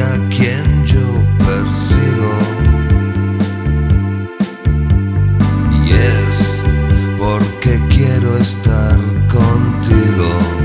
a quien yo persigo. Y es porque quiero estar contigo.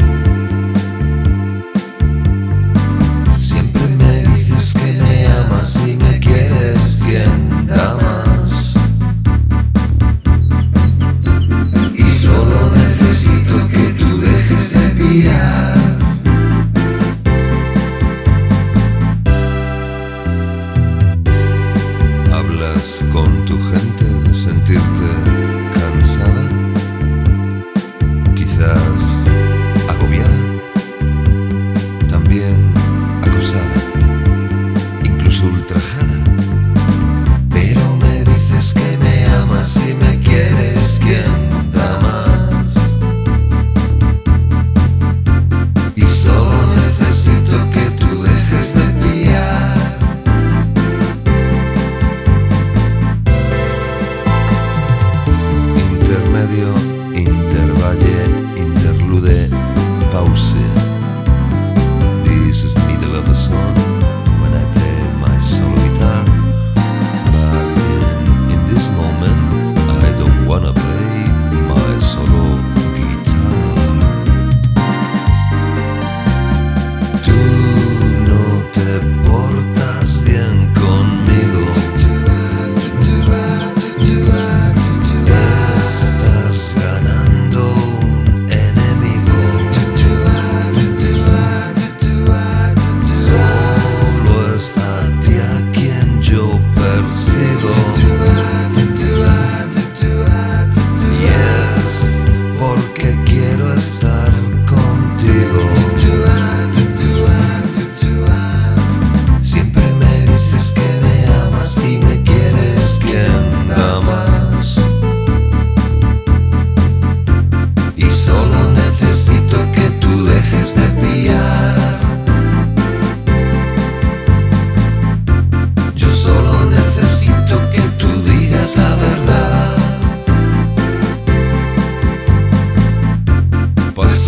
Porque quiero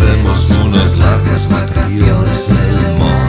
hacemos unas largas vacaciones el mar.